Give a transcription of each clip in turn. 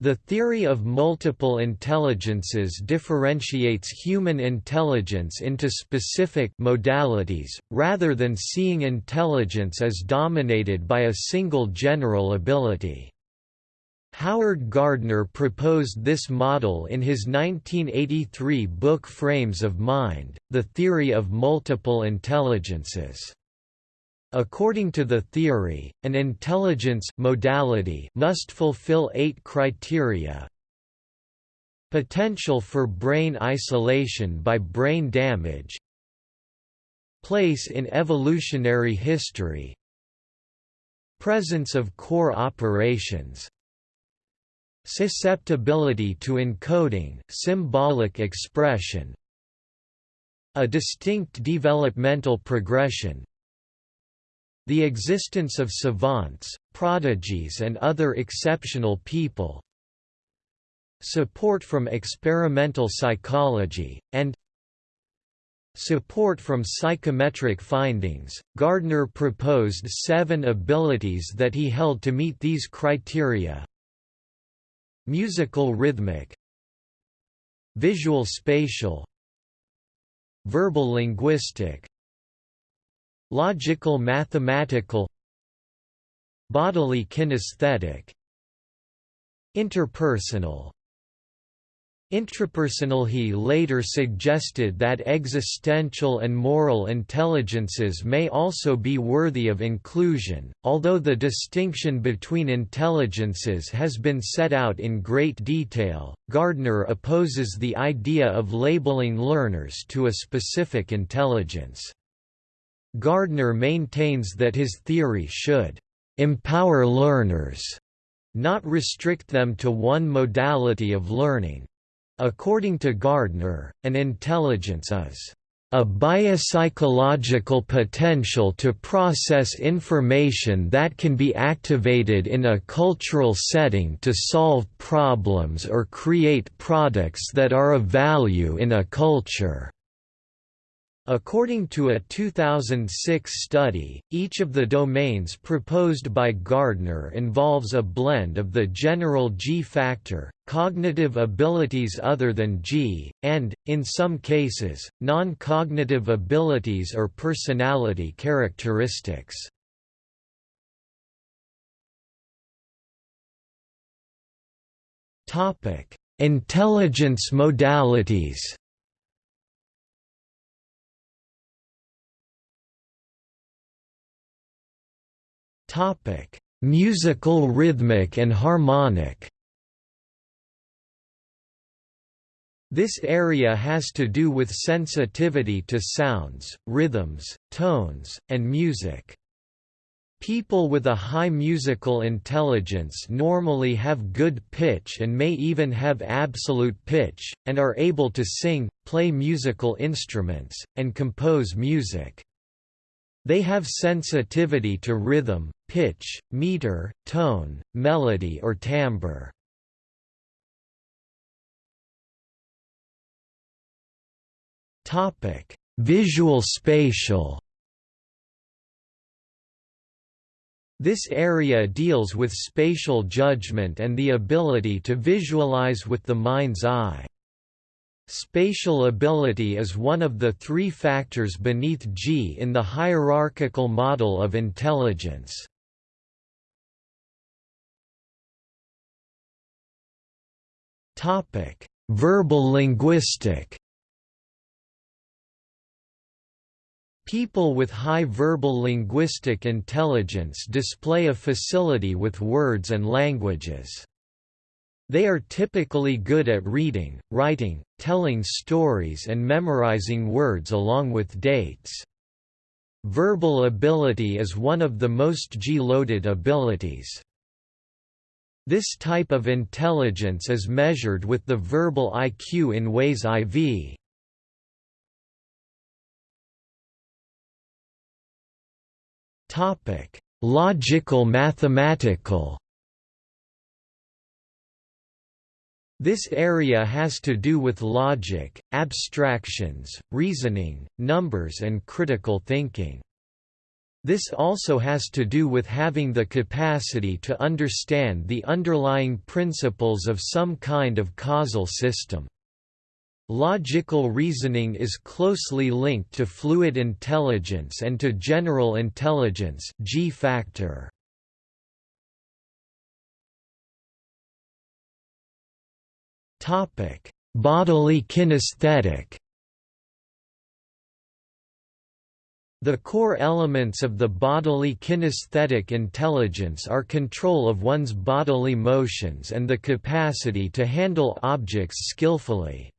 The theory of multiple intelligences differentiates human intelligence into specific modalities, rather than seeing intelligence as dominated by a single general ability. Howard Gardner proposed this model in his 1983 book Frames of Mind, The Theory of Multiple Intelligences. According to the theory, an intelligence modality must fulfill eight criteria. Potential for brain isolation by brain damage. Place in evolutionary history. Presence of core operations. Susceptibility to encoding symbolic expression. A distinct developmental progression the existence of savants, prodigies and other exceptional people support from experimental psychology, and support from psychometric findings. Gardner proposed seven abilities that he held to meet these criteria musical rhythmic, visual spatial, verbal linguistic, Logical mathematical Bodily kinesthetic Interpersonal Intrapersonal He later suggested that existential and moral intelligences may also be worthy of inclusion, although the distinction between intelligences has been set out in great detail. Gardner opposes the idea of labeling learners to a specific intelligence. Gardner maintains that his theory should empower learners, not restrict them to one modality of learning. According to Gardner, an intelligence is a biopsychological potential to process information that can be activated in a cultural setting to solve problems or create products that are of value in a culture. According to a 2006 study, each of the domains proposed by Gardner involves a blend of the general G factor, cognitive abilities other than G, and, in some cases, non-cognitive abilities or personality characteristics. Intelligence modalities Topic: Musical rhythmic and harmonic. This area has to do with sensitivity to sounds, rhythms, tones, and music. People with a high musical intelligence normally have good pitch and may even have absolute pitch, and are able to sing, play musical instruments, and compose music. They have sensitivity to rhythm, pitch, meter, tone, melody or timbre. Topic: Visual spatial. This area deals with spatial judgment and the ability to visualize with the mind's eye. Spatial ability is one of the three factors beneath G in the hierarchical model of intelligence. Topic: Verbal linguistic People with high verbal linguistic intelligence display a facility with words and languages. They are typically good at reading, writing, telling stories and memorizing words along with dates. Verbal ability is one of the most G-loaded abilities. This type of intelligence is measured with the verbal IQ in WAIS IV. Logical mathematical This area has to do with logic, abstractions, reasoning, numbers and critical thinking. This also has to do with having the capacity to understand the underlying principles of some kind of causal system. Logical reasoning is closely linked to fluid intelligence and to general intelligence G factor. Bodily kinesthetic The core elements of the bodily kinesthetic intelligence are control of one's bodily motions and the capacity to handle objects skillfully.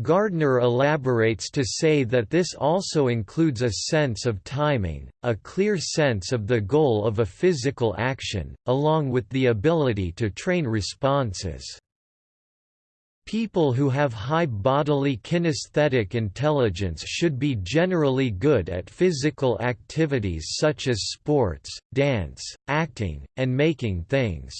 Gardner elaborates to say that this also includes a sense of timing, a clear sense of the goal of a physical action, along with the ability to train responses. People who have high bodily kinesthetic intelligence should be generally good at physical activities such as sports, dance, acting, and making things.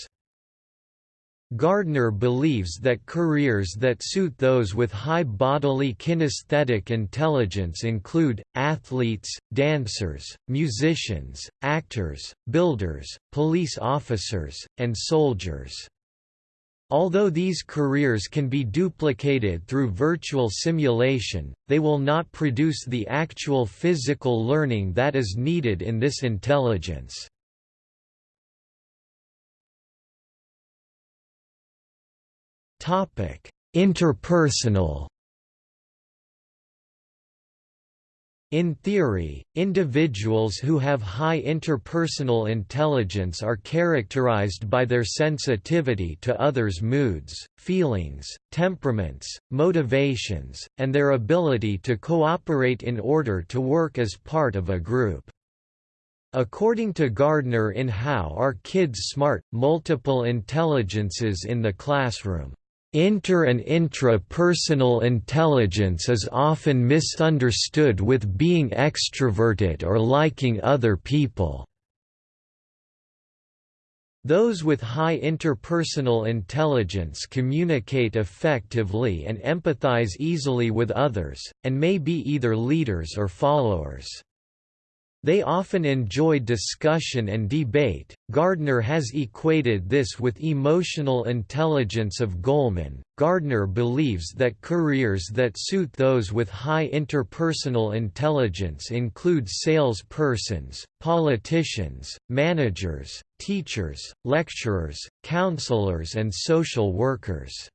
Gardner believes that careers that suit those with high bodily kinesthetic intelligence include, athletes, dancers, musicians, actors, builders, police officers, and soldiers. Although these careers can be duplicated through virtual simulation, they will not produce the actual physical learning that is needed in this intelligence. Interpersonal In theory, individuals who have high interpersonal intelligence are characterized by their sensitivity to others' moods, feelings, temperaments, motivations, and their ability to cooperate in order to work as part of a group. According to Gardner in How Are Kids Smart? Multiple Intelligences in the Classroom Inter- and intra-personal intelligence is often misunderstood with being extroverted or liking other people. Those with high interpersonal intelligence communicate effectively and empathize easily with others, and may be either leaders or followers. They often enjoy discussion and debate. Gardner has equated this with emotional intelligence of Goleman. Gardner believes that careers that suit those with high interpersonal intelligence include salespersons, politicians, managers, teachers, lecturers, counselors, and social workers.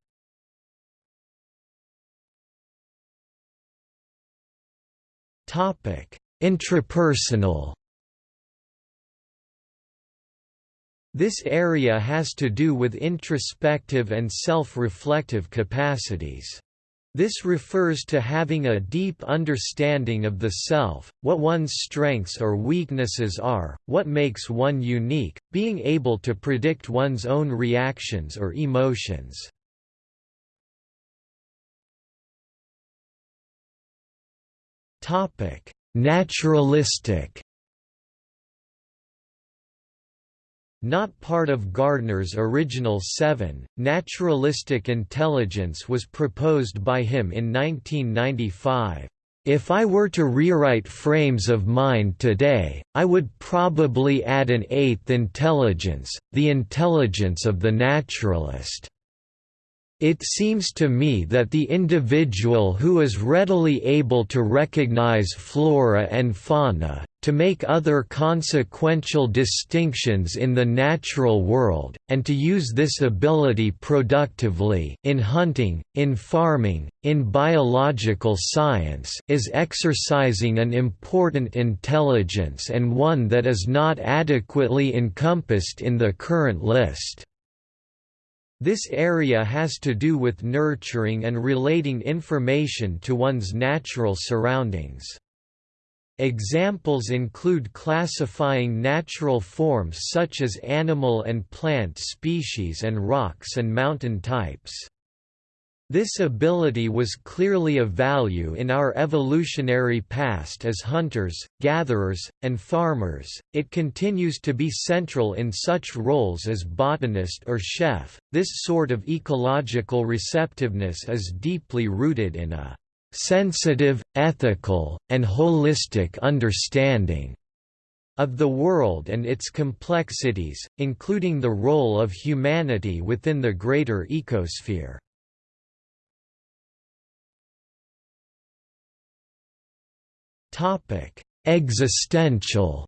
Topic Intrapersonal This area has to do with introspective and self-reflective capacities. This refers to having a deep understanding of the self, what one's strengths or weaknesses are, what makes one unique, being able to predict one's own reactions or emotions. Topic: Naturalistic Not part of Gardner's original seven, naturalistic intelligence was proposed by him in 1995. If I were to rewrite frames of mind today, I would probably add an eighth intelligence, the intelligence of the naturalist. It seems to me that the individual who is readily able to recognize flora and fauna, to make other consequential distinctions in the natural world, and to use this ability productively in hunting, in farming, in biological science is exercising an important intelligence and one that is not adequately encompassed in the current list. This area has to do with nurturing and relating information to one's natural surroundings. Examples include classifying natural forms such as animal and plant species and rocks and mountain types. This ability was clearly of value in our evolutionary past as hunters, gatherers, and farmers. It continues to be central in such roles as botanist or chef. This sort of ecological receptiveness is deeply rooted in a sensitive, ethical, and holistic understanding of the world and its complexities, including the role of humanity within the greater ecosphere. Existential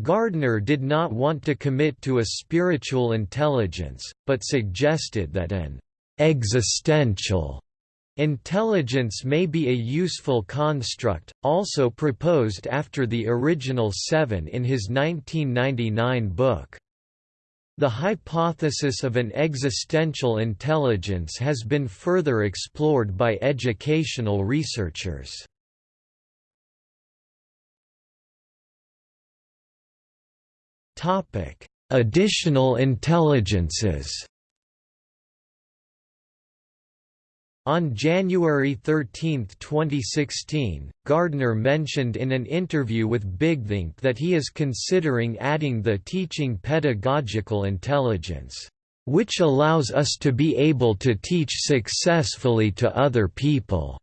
Gardner did not want to commit to a spiritual intelligence, but suggested that an existential Intelligence may be a useful construct, also proposed after the original seven in his 1999 book. The hypothesis of an existential intelligence has been further explored by educational researchers. Additional intelligences On January 13, 2016, Gardner mentioned in an interview with BigThink that he is considering adding the teaching pedagogical intelligence, "...which allows us to be able to teach successfully to other people."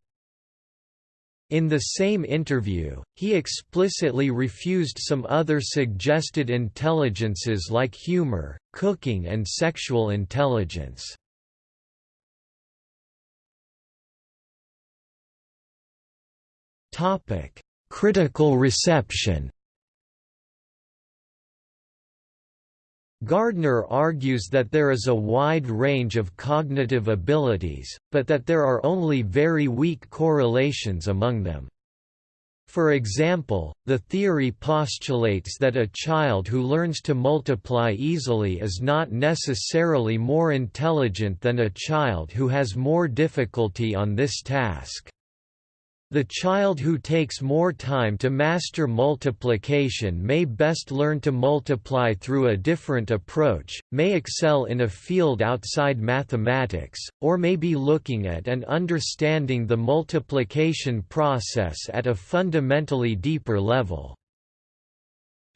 In the same interview, he explicitly refused some other suggested intelligences like humor, cooking and sexual intelligence. Topic: Critical reception. Gardner argues that there is a wide range of cognitive abilities, but that there are only very weak correlations among them. For example, the theory postulates that a child who learns to multiply easily is not necessarily more intelligent than a child who has more difficulty on this task. The child who takes more time to master multiplication may best learn to multiply through a different approach, may excel in a field outside mathematics, or may be looking at and understanding the multiplication process at a fundamentally deeper level.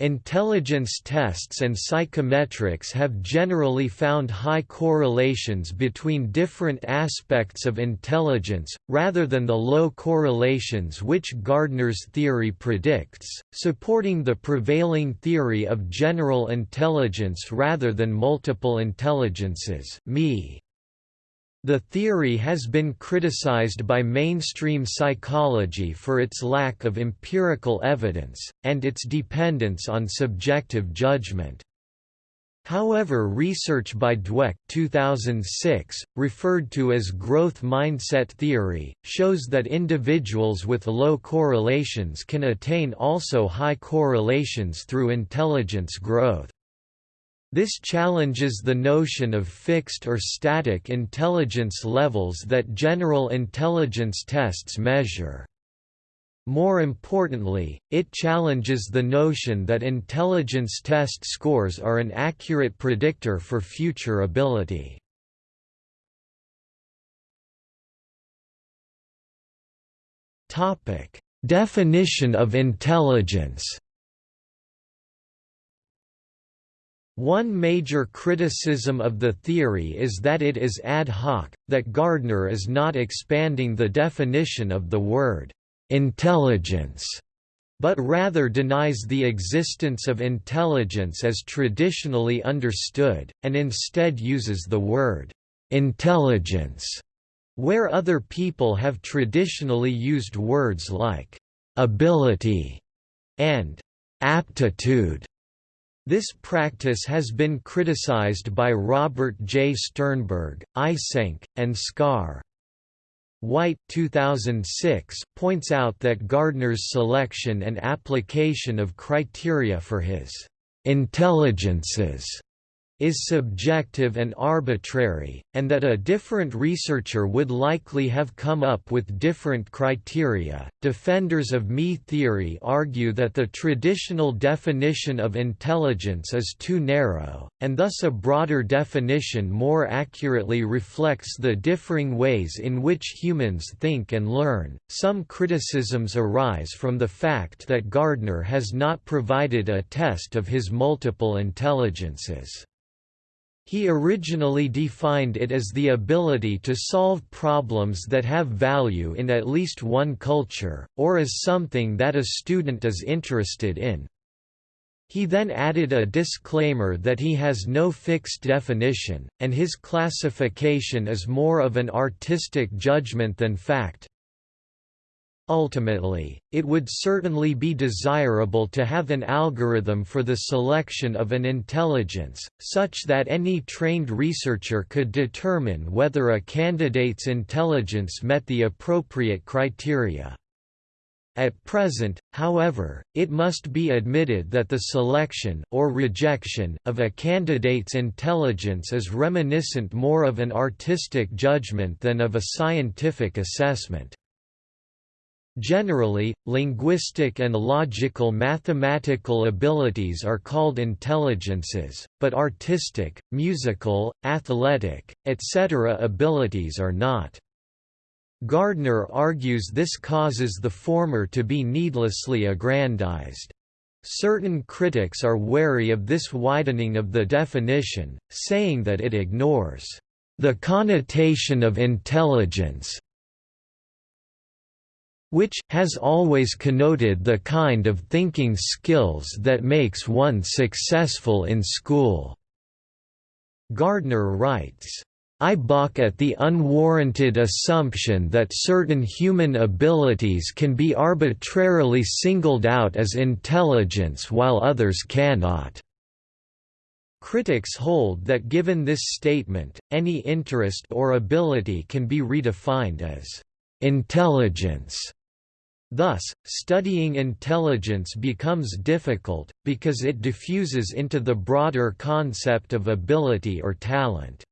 Intelligence tests and psychometrics have generally found high correlations between different aspects of intelligence, rather than the low correlations which Gardner's theory predicts, supporting the prevailing theory of general intelligence rather than multiple intelligences me. The theory has been criticized by mainstream psychology for its lack of empirical evidence, and its dependence on subjective judgment. However research by Dweck 2006, referred to as growth mindset theory, shows that individuals with low correlations can attain also high correlations through intelligence growth. This challenges the notion of fixed or static intelligence levels that general intelligence tests measure. More importantly, it challenges the notion that intelligence test scores are an accurate predictor for future ability. Definition of intelligence One major criticism of the theory is that it is ad hoc, that Gardner is not expanding the definition of the word intelligence, but rather denies the existence of intelligence as traditionally understood, and instead uses the word intelligence, where other people have traditionally used words like ability and aptitude. This practice has been criticized by Robert J. Sternberg, Eysenck, and Scarr. White 2006 points out that Gardner's selection and application of criteria for his intelligences is subjective and arbitrary, and that a different researcher would likely have come up with different criteria. Defenders of me theory argue that the traditional definition of intelligence is too narrow, and thus a broader definition more accurately reflects the differing ways in which humans think and learn. Some criticisms arise from the fact that Gardner has not provided a test of his multiple intelligences. He originally defined it as the ability to solve problems that have value in at least one culture, or as something that a student is interested in. He then added a disclaimer that he has no fixed definition, and his classification is more of an artistic judgment than fact. Ultimately, it would certainly be desirable to have an algorithm for the selection of an intelligence, such that any trained researcher could determine whether a candidate's intelligence met the appropriate criteria. At present, however, it must be admitted that the selection or rejection of a candidate's intelligence is reminiscent more of an artistic judgment than of a scientific assessment. Generally, linguistic and logical mathematical abilities are called intelligences, but artistic, musical, athletic, etc. abilities are not. Gardner argues this causes the former to be needlessly aggrandized. Certain critics are wary of this widening of the definition, saying that it ignores the connotation of intelligence which, has always connoted the kind of thinking skills that makes one successful in school." Gardner writes, I balk at the unwarranted assumption that certain human abilities can be arbitrarily singled out as intelligence while others cannot. Critics hold that given this statement, any interest or ability can be redefined as intelligence Thus, studying intelligence becomes difficult, because it diffuses into the broader concept of ability or talent.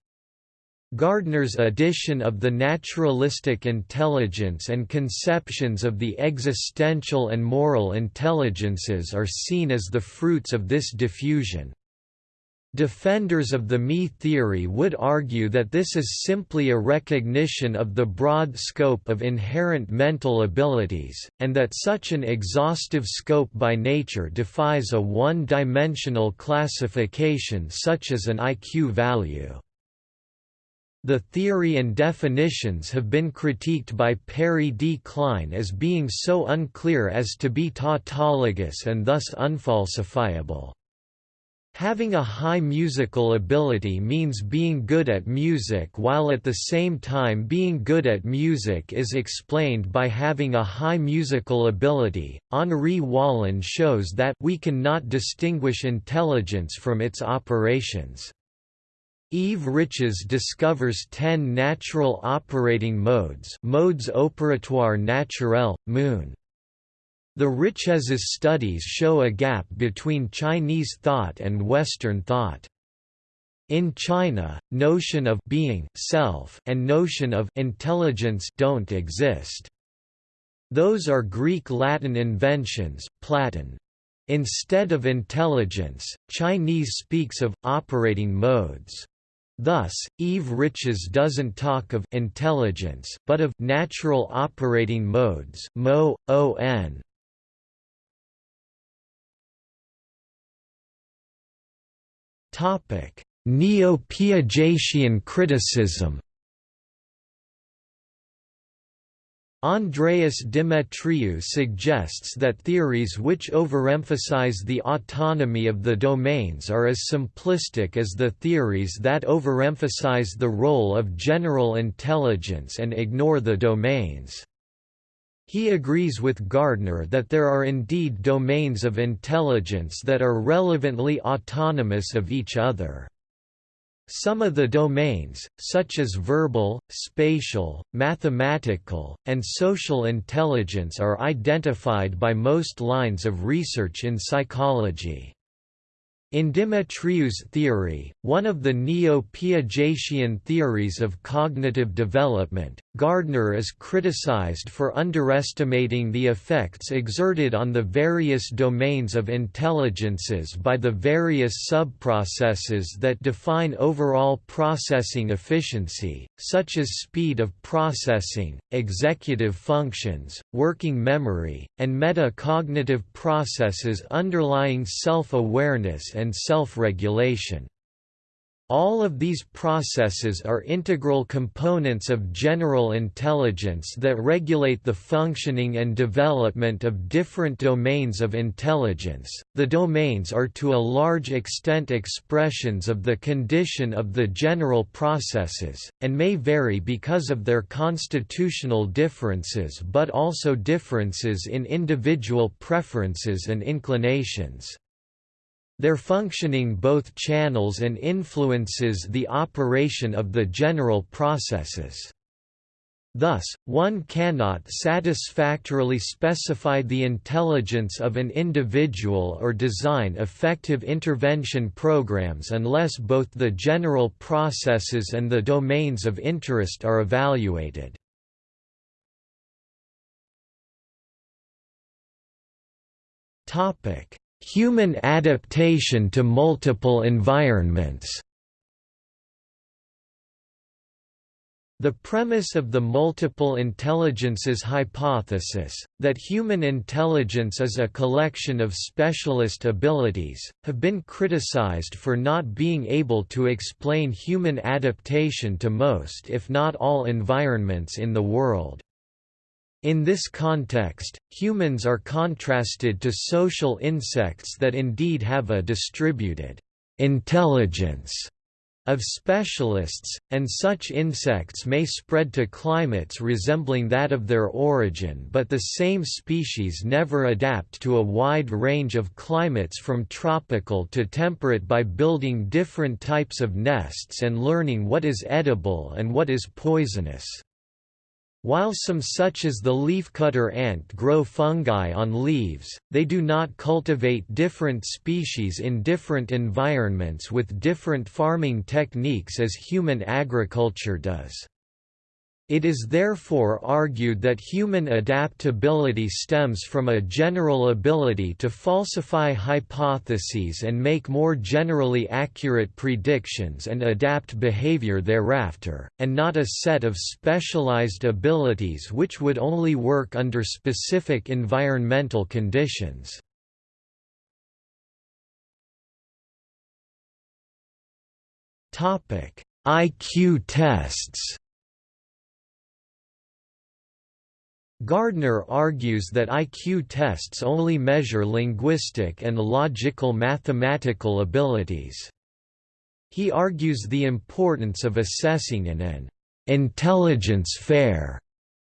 Gardner's addition of the naturalistic intelligence and conceptions of the existential and moral intelligences are seen as the fruits of this diffusion. Defenders of the me theory would argue that this is simply a recognition of the broad scope of inherent mental abilities, and that such an exhaustive scope by nature defies a one-dimensional classification such as an IQ value. The theory and definitions have been critiqued by Perry D. Klein as being so unclear as to be tautologous and thus unfalsifiable. Having a high musical ability means being good at music while at the same time being good at music is explained by having a high musical ability. Henri Wallon shows that we cannot distinguish intelligence from its operations. Yves Richez discovers ten natural operating modes modes opératoires naturels, moon, the Richez's studies show a gap between Chinese thought and Western thought. In China, notion of being self and notion of intelligence don't exist. Those are Greek-Latin inventions, Platon. Instead of intelligence, Chinese speaks of operating modes. Thus, Yves Richez doesn't talk of intelligence but of natural operating modes mo, on, Neo-Piagetian criticism Andreas Demetriou suggests that theories which overemphasize the autonomy of the domains are as simplistic as the theories that overemphasize the role of general intelligence and ignore the domains. He agrees with Gardner that there are indeed domains of intelligence that are relevantly autonomous of each other. Some of the domains, such as verbal, spatial, mathematical, and social intelligence are identified by most lines of research in psychology. In Demetriou's theory, one of the neo-Piagetian theories of cognitive development, Gardner is criticized for underestimating the effects exerted on the various domains of intelligences by the various subprocesses that define overall processing efficiency, such as speed of processing, executive functions, working memory, and metacognitive processes underlying self-awareness and self-regulation. All of these processes are integral components of general intelligence that regulate the functioning and development of different domains of intelligence. The domains are to a large extent expressions of the condition of the general processes, and may vary because of their constitutional differences but also differences in individual preferences and inclinations. Their functioning both channels and influences the operation of the general processes. Thus, one cannot satisfactorily specify the intelligence of an individual or design effective intervention programs unless both the general processes and the domains of interest are evaluated. Topic: Human adaptation to multiple environments The premise of the multiple intelligences hypothesis, that human intelligence is a collection of specialist abilities, have been criticized for not being able to explain human adaptation to most if not all environments in the world. In this context, humans are contrasted to social insects that indeed have a distributed intelligence of specialists, and such insects may spread to climates resembling that of their origin but the same species never adapt to a wide range of climates from tropical to temperate by building different types of nests and learning what is edible and what is poisonous. While some such as the leafcutter ant grow fungi on leaves, they do not cultivate different species in different environments with different farming techniques as human agriculture does. It is therefore argued that human adaptability stems from a general ability to falsify hypotheses and make more generally accurate predictions and adapt behavior thereafter, and not a set of specialized abilities which would only work under specific environmental conditions. IQ tests Gardner argues that IQ tests only measure linguistic and logical mathematical abilities. He argues the importance of assessing in an intelligence-fair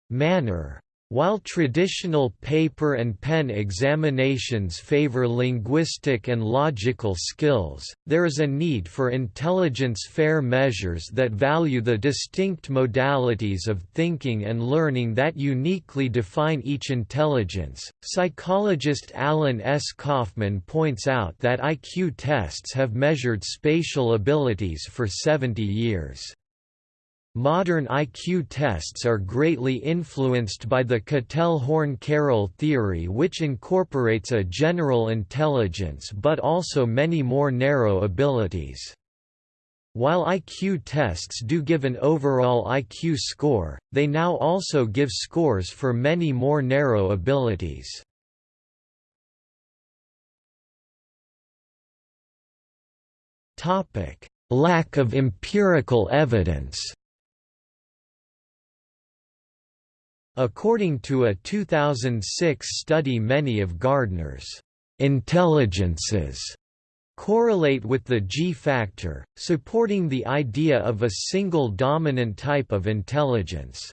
manner while traditional paper and pen examinations favor linguistic and logical skills, there is a need for intelligence-fair measures that value the distinct modalities of thinking and learning that uniquely define each intelligence. Psychologist Alan S. Kaufman points out that IQ tests have measured spatial abilities for 70 years. Modern IQ tests are greatly influenced by the Cattell-Horn-Carroll theory which incorporates a general intelligence but also many more narrow abilities. While IQ tests do give an overall IQ score, they now also give scores for many more narrow abilities. Lack of empirical evidence According to a 2006 study many of Gardner's intelligences correlate with the G factor, supporting the idea of a single dominant type of intelligence.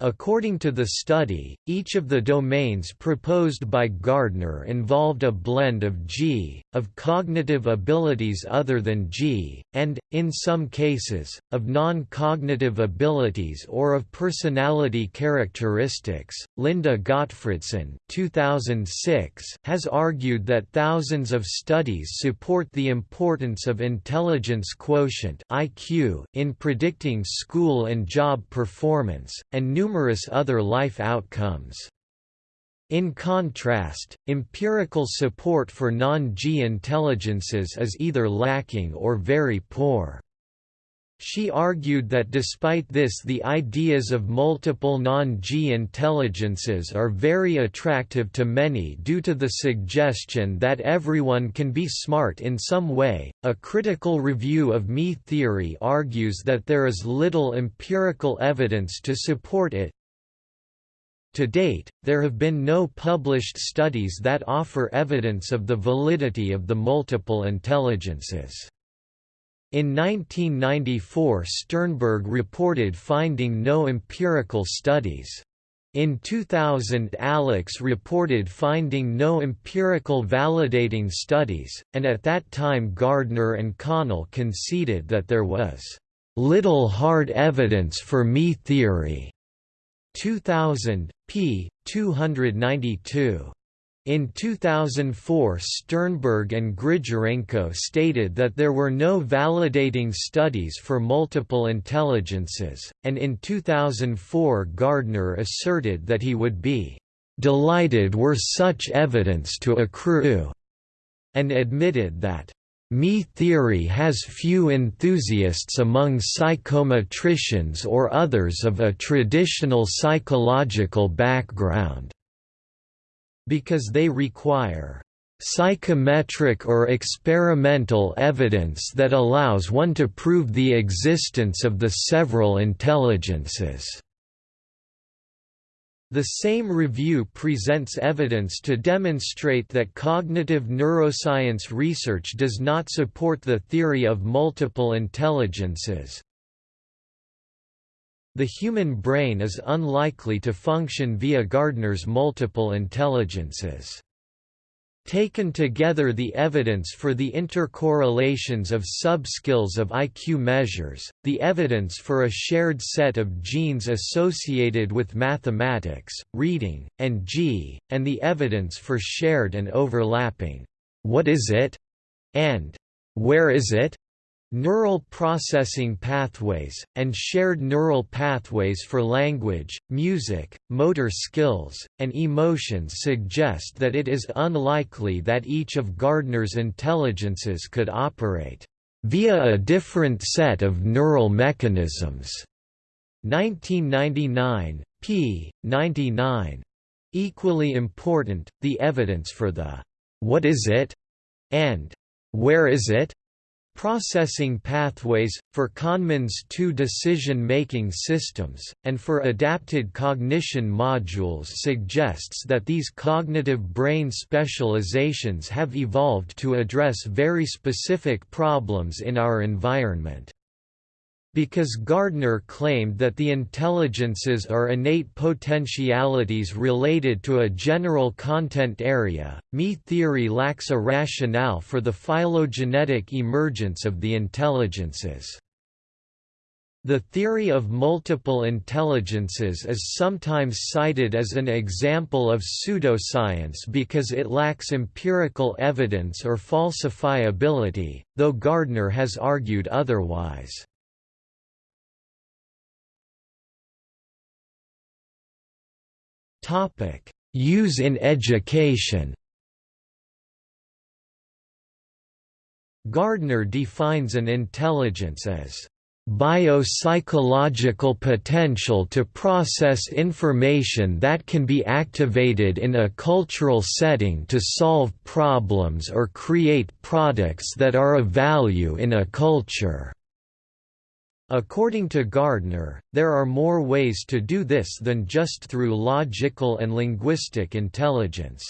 According to the study, each of the domains proposed by Gardner involved a blend of G, of cognitive abilities other than G, and, in some cases, of non-cognitive abilities or of personality characteristics. Linda Gottfredson 2006 has argued that thousands of studies support the importance of intelligence quotient (IQ) in predicting school and job performance, and numerous other life outcomes. In contrast, empirical support for non-G intelligences is either lacking or very poor. She argued that despite this the ideas of multiple non-G intelligences are very attractive to many due to the suggestion that everyone can be smart in some way. A critical review of me theory argues that there is little empirical evidence to support it. To date, there have been no published studies that offer evidence of the validity of the multiple intelligences. In 1994 Sternberg reported finding no empirical studies. In 2000 Allix reported finding no empirical validating studies, and at that time Gardner and Connell conceded that there was little hard evidence for me theory. 2000, p. 292. In 2004 Sternberg and Grigorenko stated that there were no validating studies for multiple intelligences, and in 2004 Gardner asserted that he would be "...delighted were such evidence to accrue", and admitted that me theory has few enthusiasts among psychometricians or others of a traditional psychological background because they require psychometric or experimental evidence that allows one to prove the existence of the several intelligences. The same review presents evidence to demonstrate that cognitive neuroscience research does not support the theory of multiple intelligences, the human brain is unlikely to function via Gardner's multiple intelligences. Taken together the evidence for the intercorrelations of subskills of IQ measures, the evidence for a shared set of genes associated with mathematics, reading, and G, and the evidence for shared and overlapping, what is it? and where is it? Neural processing pathways, and shared neural pathways for language, music, motor skills, and emotions suggest that it is unlikely that each of Gardner's intelligences could operate via a different set of neural mechanisms. 1999, p. 99. Equally important, the evidence for the what is it and where is it processing pathways, for Kahneman's two decision-making systems, and for adapted cognition modules suggests that these cognitive brain specializations have evolved to address very specific problems in our environment. Because Gardner claimed that the intelligences are innate potentialities related to a general content area, me theory lacks a rationale for the phylogenetic emergence of the intelligences. The theory of multiple intelligences is sometimes cited as an example of pseudoscience because it lacks empirical evidence or falsifiability, though Gardner has argued otherwise. Topic: Use in education. Gardner defines an intelligence as biopsychological potential to process information that can be activated in a cultural setting to solve problems or create products that are of value in a culture. According to Gardner, there are more ways to do this than just through logical and linguistic intelligence.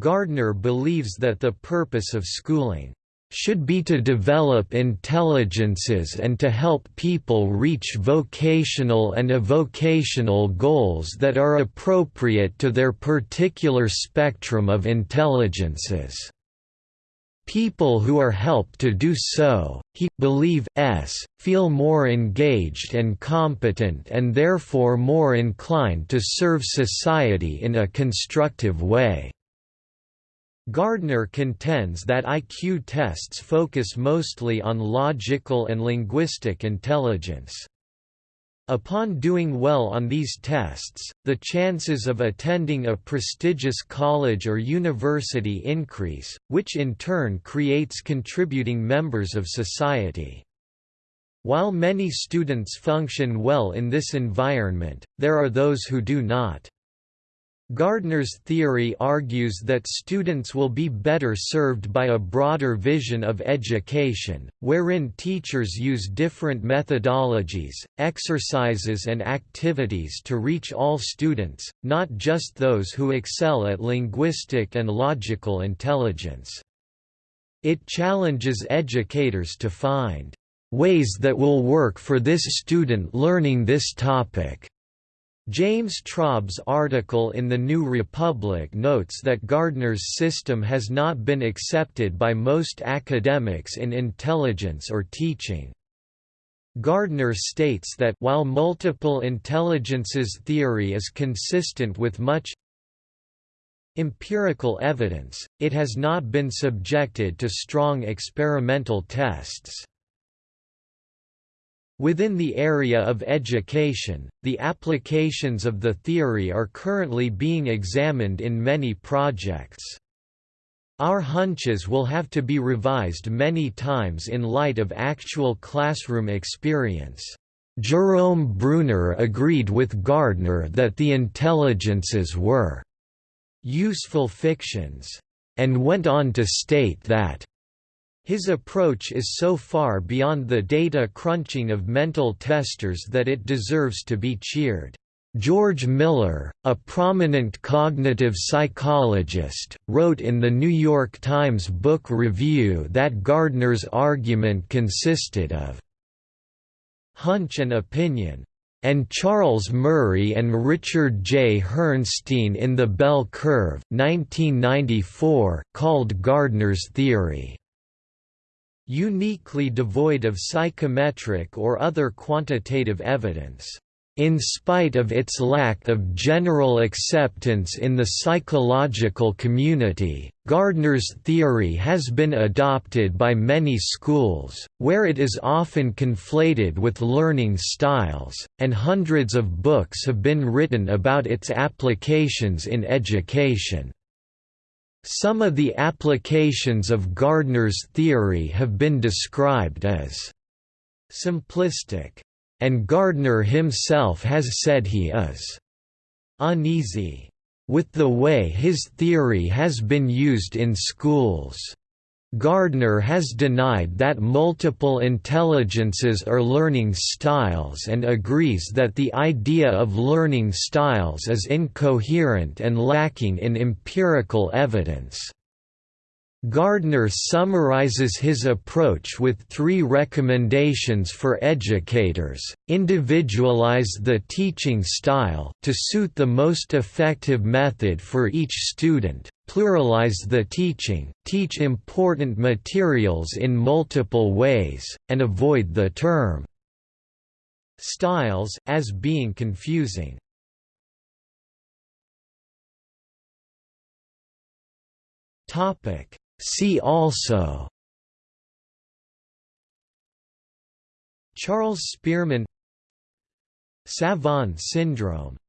Gardner believes that the purpose of schooling should be to develop intelligences and to help people reach vocational and avocational goals that are appropriate to their particular spectrum of intelligences. People who are helped to do so, he believe s, feel more engaged and competent and therefore more inclined to serve society in a constructive way. Gardner contends that IQ tests focus mostly on logical and linguistic intelligence. Upon doing well on these tests, the chances of attending a prestigious college or university increase, which in turn creates contributing members of society. While many students function well in this environment, there are those who do not. Gardner's theory argues that students will be better served by a broader vision of education, wherein teachers use different methodologies, exercises and activities to reach all students, not just those who excel at linguistic and logical intelligence. It challenges educators to find ways that will work for this student learning this topic James Traub's article in The New Republic notes that Gardner's system has not been accepted by most academics in intelligence or teaching. Gardner states that while multiple intelligences theory is consistent with much empirical evidence, it has not been subjected to strong experimental tests. Within the area of education, the applications of the theory are currently being examined in many projects. Our hunches will have to be revised many times in light of actual classroom experience. Jerome Bruner agreed with Gardner that the intelligences were useful fictions, and went on to state that his approach is so far beyond the data crunching of mental testers that it deserves to be cheered. George Miller, a prominent cognitive psychologist, wrote in the New York Times Book Review that Gardner's argument consisted of hunch and opinion, and Charles Murray and Richard J. Herrnstein in The Bell Curve 1994 called Gardner's theory uniquely devoid of psychometric or other quantitative evidence. In spite of its lack of general acceptance in the psychological community, Gardner's theory has been adopted by many schools, where it is often conflated with learning styles, and hundreds of books have been written about its applications in education. Some of the applications of Gardner's theory have been described as simplistic, and Gardner himself has said he is uneasy with the way his theory has been used in schools. Gardner has denied that multiple intelligences are learning styles and agrees that the idea of learning styles is incoherent and lacking in empirical evidence. Gardner summarizes his approach with three recommendations for educators, individualize the teaching style to suit the most effective method for each student, pluralize the teaching, teach important materials in multiple ways, and avoid the term styles as being confusing. See also Charles Spearman Savant syndrome